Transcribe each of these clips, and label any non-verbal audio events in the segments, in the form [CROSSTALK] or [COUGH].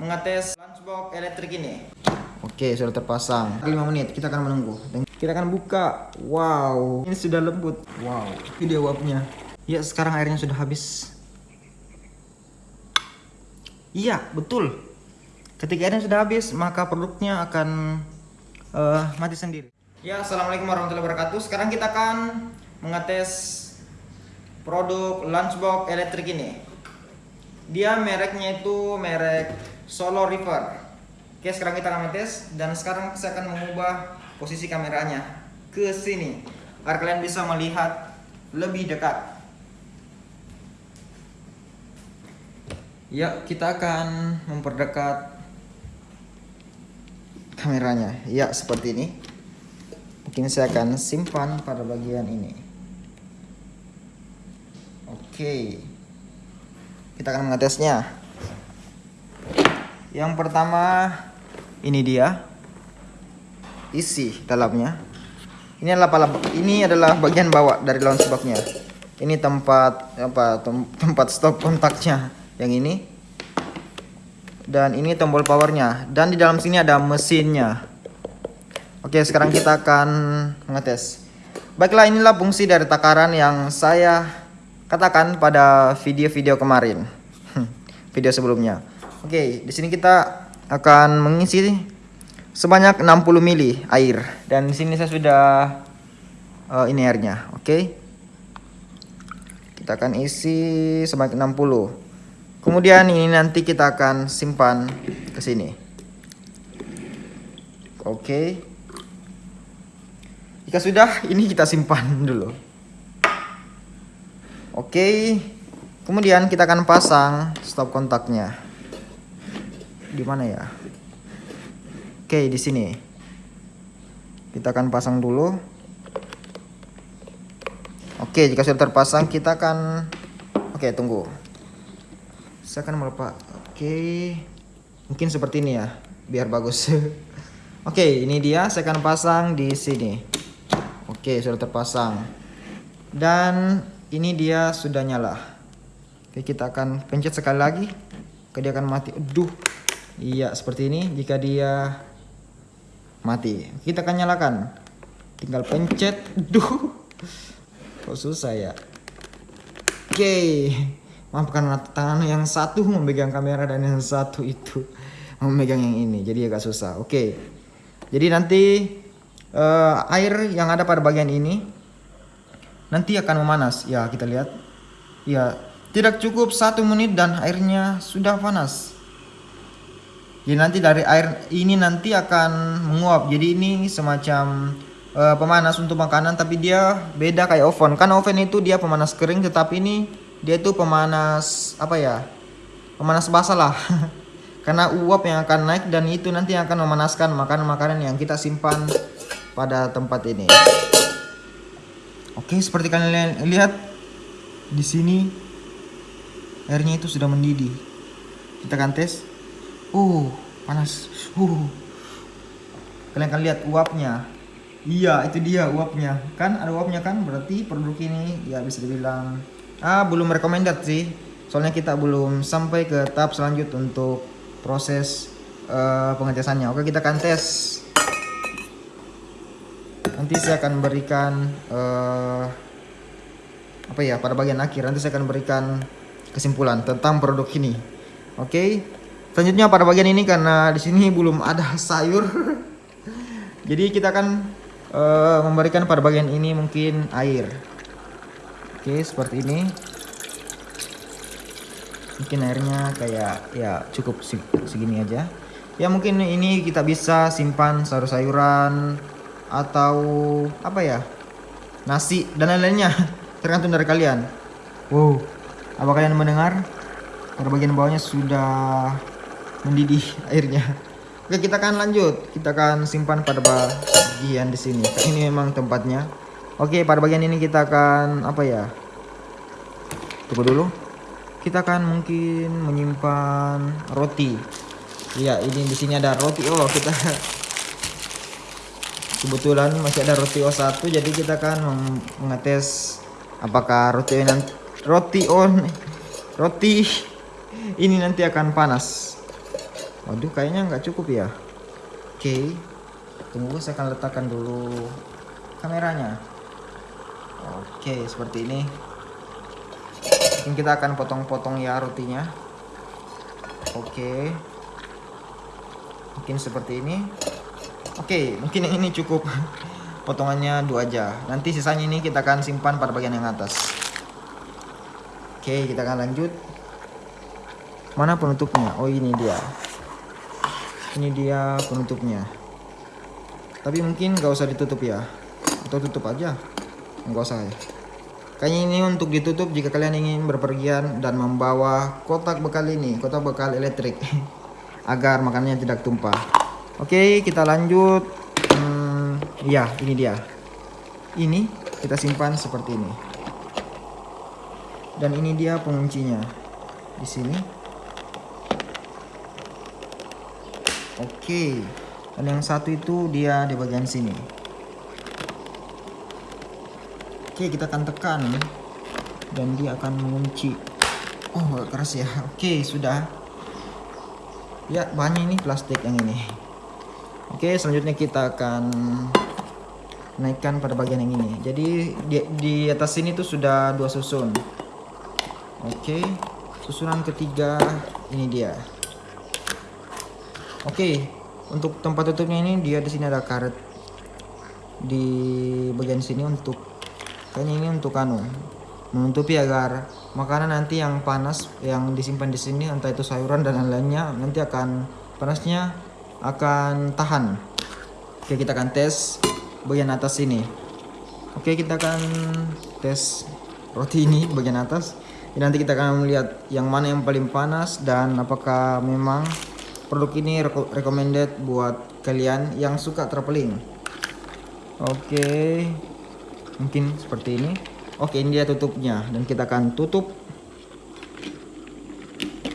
mengetes lunchbox elektrik ini. Oke, sudah terpasang. 5 menit, kita akan menunggu. Kita akan buka. Wow, ini sudah lembut. Wow, dia uapnya. Ya, sekarang airnya sudah habis. Iya, betul. Ketika airnya sudah habis, maka produknya akan uh, mati sendiri. Ya, assalamualaikum warahmatullahi wabarakatuh. Sekarang kita akan mengetes produk lunchbox elektrik ini. Dia mereknya itu merek Solo River. Oke, sekarang kita akan tes dan sekarang saya akan mengubah posisi kameranya ke sini agar kalian bisa melihat lebih dekat. Ya, kita akan memperdekat kameranya. Ya, seperti ini. Mungkin saya akan simpan pada bagian ini. Oke. Kita akan mengetesnya. Yang pertama ini dia. Isi dalamnya. Ini adalah ini adalah bagian bawah dari launch boxnya. Ini tempat apa tempat stop kontaknya yang ini dan ini tombol powernya dan di dalam sini ada mesinnya oke sekarang kita akan mengetes baiklah inilah fungsi dari takaran yang saya katakan pada video-video kemarin [LAUGHS] video sebelumnya oke di sini kita akan mengisi sebanyak 60 mili air dan di sini saya sudah uh, ini airnya oke kita akan isi sebanyak 60 Kemudian ini nanti kita akan simpan ke sini. Oke. Jika sudah, ini kita simpan [LAUGHS] dulu. Oke. Kemudian kita akan pasang stop kontaknya. Di mana ya? Oke, di sini. Kita akan pasang dulu. Oke, jika sudah terpasang kita akan Oke, tunggu. Saya akan melepas oke mungkin seperti ini ya biar bagus. [LAUGHS] Oke ini dia saya akan pasang di sini. Oke sudah terpasang. Dan ini dia sudah nyala. Oke kita akan pencet sekali lagi. Oke dia akan mati. Aduh iya seperti ini. Jika dia mati kita akan nyalakan. Tinggal pencet. Aduh kok susah ya? Oke. Maafkan tangan yang satu memegang kamera dan yang satu itu [LAUGHS] memegang yang ini. Jadi agak susah. Oke. Jadi nanti uh, air yang ada pada bagian ini nanti akan memanas. Ya kita lihat. Ya tidak cukup satu menit dan airnya sudah panas jadi nanti dari air ini nanti akan menguap. Jadi ini semacam uh, pemanas untuk makanan tapi dia beda kayak oven. Kan oven itu dia pemanas kering tetapi ini dia itu pemanas apa ya pemanas basah lah. [LAUGHS] Karena uap yang akan naik dan itu nanti akan memanaskan makanan-makanan yang kita simpan pada tempat ini. Oke seperti kalian lihat di sini airnya itu sudah mendidih. Kita akan tes uh panas. Uh kalian akan lihat uapnya. Iya itu dia uapnya. Kan ada uapnya kan? Berarti produk ini ya bisa dibilang ah belum recommended sih. Soalnya kita belum sampai ke tahap selanjut untuk proses uh, pengetesannya. Oke kita akan tes. Nanti saya akan berikan uh, apa ya pada bagian akhir. Nanti saya akan berikan kesimpulan tentang produk ini. Oke selanjutnya pada bagian ini karena di sini belum ada [LAUGHS] sayur. Jadi kita akan uh, memberikan pada bagian ini mungkin air. Oke seperti ini. Mungkin airnya kayak ya cukup segini aja. Ya mungkin ini kita bisa simpan sayur-sayuran atau apa ya? Nasi dan lain-lainnya. [LAUGHS] Tergantung dari kalian. Wow apa kalian mendengar? Pada bagian bawahnya sudah mendidih airnya oke kita akan lanjut kita akan simpan pada bagian di sini ini memang tempatnya Oke, pada bagian ini kita akan apa ya? Tunggu dulu. Kita akan mungkin menyimpan roti. Iya, ini di sini ada roti. Oh, kita [LAUGHS] kebetulan masih ada roti O1 jadi kita akan mengetes apakah roti roti on roti [LAUGHS] ini nanti akan panas. Waduh kayaknya nggak cukup ya. Oke tunggu saya akan letakkan dulu kameranya. Oke seperti ini. Mungkin kita akan potong-potong ya rotinya. Oke. Mungkin seperti ini. Oke mungkin yang ini cukup. [LAUGHS] Potongannya dua aja. Nanti sisanya ini kita akan simpan pada bagian yang atas. Oke kita akan lanjut. Mana penutupnya? Oh ini dia ini dia penutupnya. Tapi mungkin gak usah ditutup ya. Atau tutup aja. Nggak usah ya. Kayaknya ini untuk ditutup jika kalian ingin berpergian dan membawa kotak bekal ini kotak bekal elektrik [LAUGHS] agar makanannya tidak tumpah. Oke kita lanjut. Hmm, ya ini dia. Ini kita simpan seperti ini. Dan ini dia penguncinya. Di sini oke. Dan yang satu itu dia di bagian sini. Oke kita akan tekan. Dan dia akan mengunci. Oh keras ya. Oke sudah. Ya banyak ini plastik yang ini. Oke selanjutnya kita akan naikkan pada bagian yang ini. Jadi di, di atas sini tuh sudah dua susun. Oke susunan ketiga ini dia oke untuk tempat tutupnya ini dia di sini ada karet. Di bagian sini untuk kayaknya ini untuk anu menutupi agar makanan nanti yang panas yang disimpan di sini entah itu sayuran dan lain-lainnya nanti akan panasnya akan tahan. Oke kita akan tes bagian atas ini. Oke kita akan tes roti ini [LAUGHS] bagian atas. Nanti kita akan melihat yang mana yang paling panas dan apakah memang produk ini recommended buat kalian yang suka traveling. Oke mungkin seperti ini. Oke ini dia tutupnya dan kita akan tutup.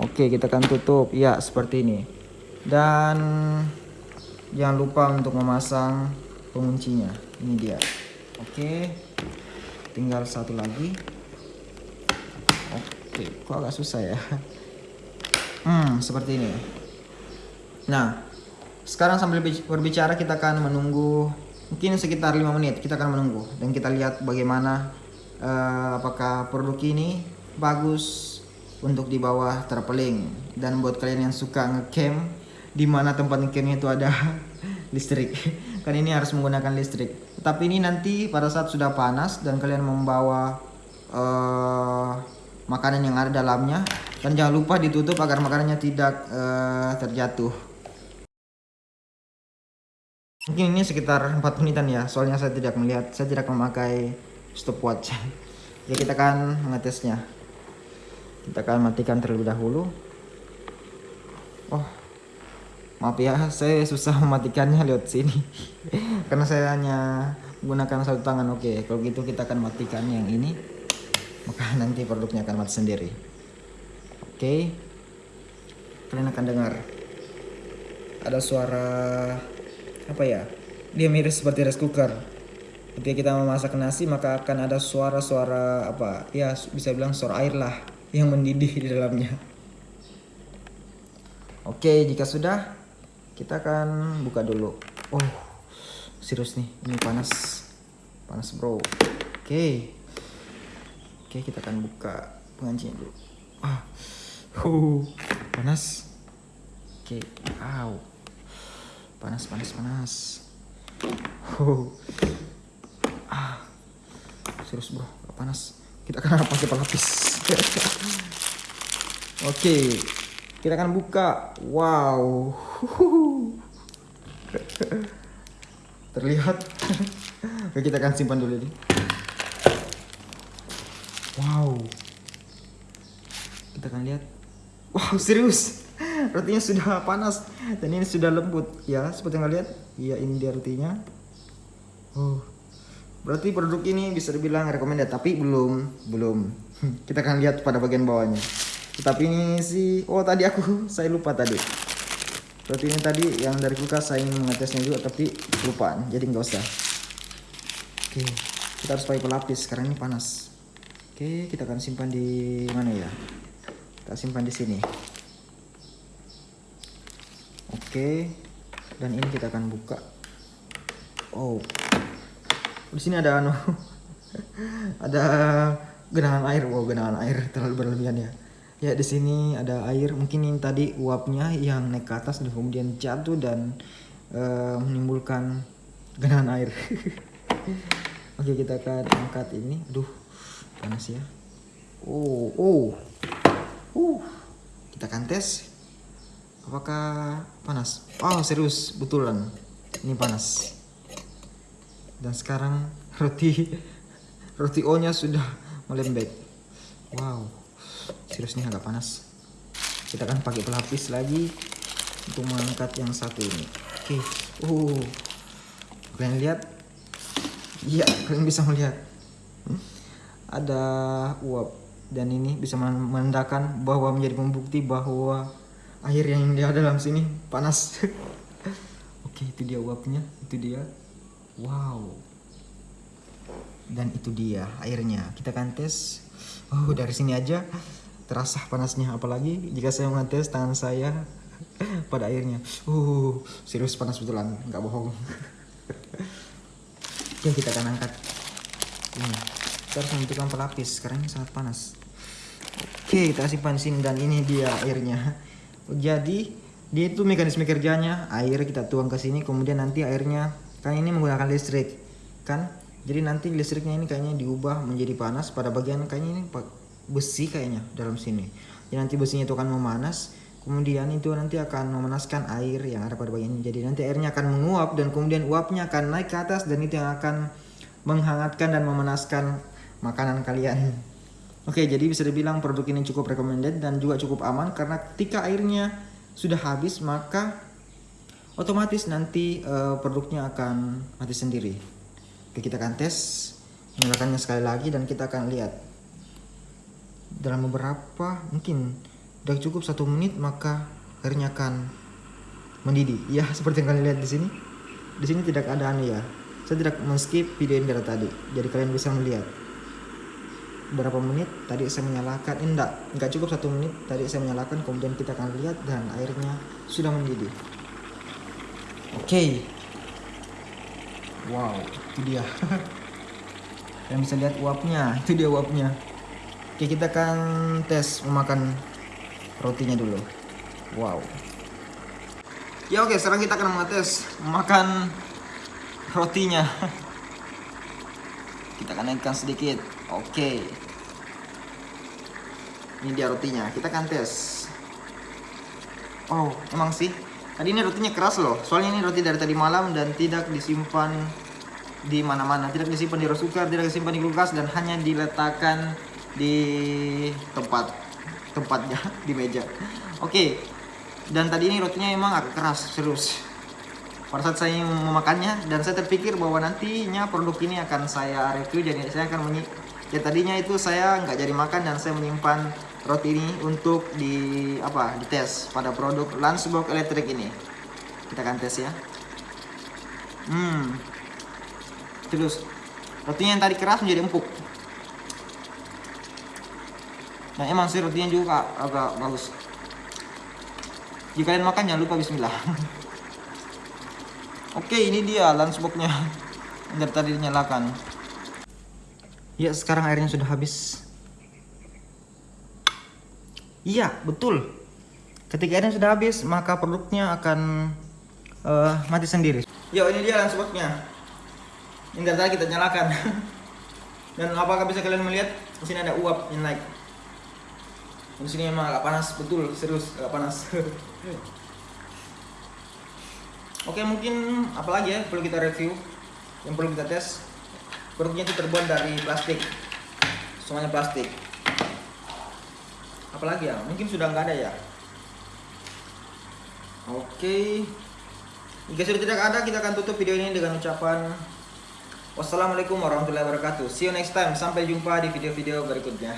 Oke kita akan tutup. Ya seperti ini. Dan jangan lupa untuk memasang penguncinya. Ini dia. Oke tinggal satu lagi. Oke kok agak susah ya? Hmm seperti ini Nah, sekarang sambil berbicara kita akan menunggu mungkin sekitar 5 menit kita akan menunggu dan kita lihat bagaimana uh, apakah produk ini bagus untuk di bawah traveling dan buat kalian yang suka ngecamp di mana tempat ngecampnya itu ada [LAUGHS] listrik. [LAUGHS] Kan ini harus menggunakan listrik. Tapi ini nanti pada saat sudah panas dan kalian membawa uh, makanan yang ada dalamnya dan jangan lupa ditutup agar makanannya tidak uh, terjatuh Mungkin ini sekitar 4 menitan ya, soalnya saya tidak melihat, saya tidak memakai stopwatch. [LAUGHS] ya kita akan mengetesnya. Kita akan matikan terlebih dahulu. Oh, maaf ya, saya susah [LAUGHS] mematikannya lewat sini. [LAUGHS] Karena saya hanya menggunakan satu tangan. Oke, kalau gitu kita akan matikan yang ini. Maka nanti produknya akan mati sendiri. Oke. Kalian akan dengar. Ada suara apa ya dia mirip seperti rice cooker. Ketika kita memasak nasi maka akan ada suara-suara apa ya bisa bilang suara air lah yang mendidih di dalamnya. Oke jika sudah kita akan buka dulu. Oh serius nih ini panas. Panas bro. Oke. Oke kita akan buka pengancinya dulu. Ah uh, panas. Oke Ow panas panas panas. Oh. ah. Serius bro. Panas. Kita akan pakai pelapis. [LAUGHS] Oke. Kita akan buka. Wow. [LAUGHS] Terlihat. [LAUGHS] Oke kita akan simpan dulu ini. Wow. Kita akan lihat. Wow serius rotinya sudah panas. Dan ini sudah lembut. Ya seperti yang kalian lihat iya ini dia rotinya. Oh. Berarti produk ini bisa dibilang recommended tapi belum belum. Kita akan lihat pada bagian bawahnya. Tapi ini sih oh tadi aku [LAUGHS] saya lupa tadi. Roti ini tadi yang dari kulkas saya ingin mengetesnya juga tapi kelupaan jadi nggak usah. Oke kita harus pakai pelapis sekarang ini panas. Oke kita akan simpan di mana ya? Kita simpan di sini Oke. Dan ini kita akan buka. Oh. Di sini ada anu. [LAUGHS] ada genangan air. Wow, genangan air terlalu berlebihan ya. Ya, di sini ada air. Mungkin ini tadi uapnya yang naik ke atas dan kemudian jatuh dan uh, menimbulkan genangan air. [LAUGHS] Oke, kita akan angkat ini. Aduh, panas ya. Oh, oh. Uh. Kita akan tes. Apakah panas? Oh, serius, betulan. Ini panas. Dan sekarang roti [LAUGHS] roti O-nya sudah melembek. Wow. Serius ini agak panas. Kita akan pakai pelapis lagi untuk mengangkat yang satu ini. Oke. Okay. Uh. Kalian lihat? Iya, kalian bisa melihat. Hmm? Ada uap dan ini bisa menandakan bahwa menjadi pembukti bahwa air yang dia dalam sini panas. [LAUGHS] Oke, itu dia uapnya, itu dia. Wow. Dan itu dia airnya. Kita akan tes. Oh, dari sini aja terasa panasnya apalagi jika saya mengetes tangan saya [LAUGHS] pada airnya uh serius panas betulan nggak bohong [LAUGHS] oke kita akan angkat ini kita harus membutuhkan pelapis karena ini sangat panas oke kita simpan sini dan ini dia airnya jadi dia itu mekanisme kerjanya. Air kita tuang ke sini kemudian nanti airnya kan ini menggunakan listrik kan? Jadi nanti listriknya ini kayaknya diubah menjadi panas. Pada bagian kayaknya ini besi kayaknya dalam sini. Jadi nanti besinya itu akan memanas. Kemudian itu nanti akan memanaskan air yang ada pada bagian ini. Jadi nanti airnya akan menguap dan kemudian uapnya akan naik ke atas dan itu yang akan menghangatkan dan memanaskan makanan kalian oke jadi bisa dibilang produk ini cukup recommended dan juga cukup aman karena ketika airnya sudah habis maka otomatis nanti uh, produknya akan mati sendiri. Oke kita akan tes nyalakannya sekali lagi dan kita akan lihat. Dalam beberapa mungkin udah cukup satu menit maka airnya akan mendidih. Ya [LAUGHS] seperti yang kalian lihat di sini. Di sini tidak ada aneh ya. Saya tidak men-skip video ini dari tadi jadi kalian bisa melihat berapa menit tadi saya menyalakan eh, enggak enggak cukup satu menit tadi saya menyalakan kemudian kita akan lihat dan airnya sudah mendidih. Oke. Okay. wow itu dia. [LAUGHS] Kalian bisa lihat uapnya itu dia uapnya. Oke kita akan tes memakan rotinya dulu. Wow. Ya oke sekarang kita akan mengetes memakan rotinya [LAUGHS] Kita akan naikkan sedikit Oke Ini dia rotinya kita akan tes Oh emang sih Tadi ini rotinya keras loh Soalnya ini roti dari tadi malam dan tidak disimpan di mana-mana Tidak disimpan di rosukar, tidak disimpan di kulkas dan hanya diletakkan di tempat tempatnya [LAUGHS] di meja. Oke. Okay. Dan tadi ini rotinya emang agak keras, serius. Pada saat saya memakannya dan saya terpikir bahwa nantinya produk ini akan saya review jadi saya akan menyi ya tadinya itu saya nggak jadi makan dan saya menyimpan roti ini untuk di apa dites pada produk Lunchbox elektrik ini kita akan tes ya hmm terus rotinya yang tadi keras menjadi empuk Nah emang sih rotinya juga agak bagus. Jika kalian makan jangan lupa Bismillah. [LAUGHS] Oke ini dia lunchboxnya. [LAUGHS] Dari tadi dinyalakan. Ya sekarang airnya sudah habis. Iya betul. Ketika airnya sudah habis maka produknya akan uh, mati sendiri. Yo ini dia lunchboxnya. Ini dari tadi kita nyalakan. [LAUGHS] Dan apakah bisa kalian melihat? Di sini ada uap yang naik di sini emang agak panas betul serius agak panas [LAUGHS] oke mungkin apalagi ya perlu kita review yang perlu kita tes? Produknya itu terbuat dari plastik. Semuanya plastik. Apalagi ya? Mungkin sudah nggak ada ya? Oke. Jika sudah tidak ada kita akan tutup video ini dengan ucapan wassalamualaikum warahmatullahi wabarakatuh. See you next time. Sampai jumpa di video-video berikutnya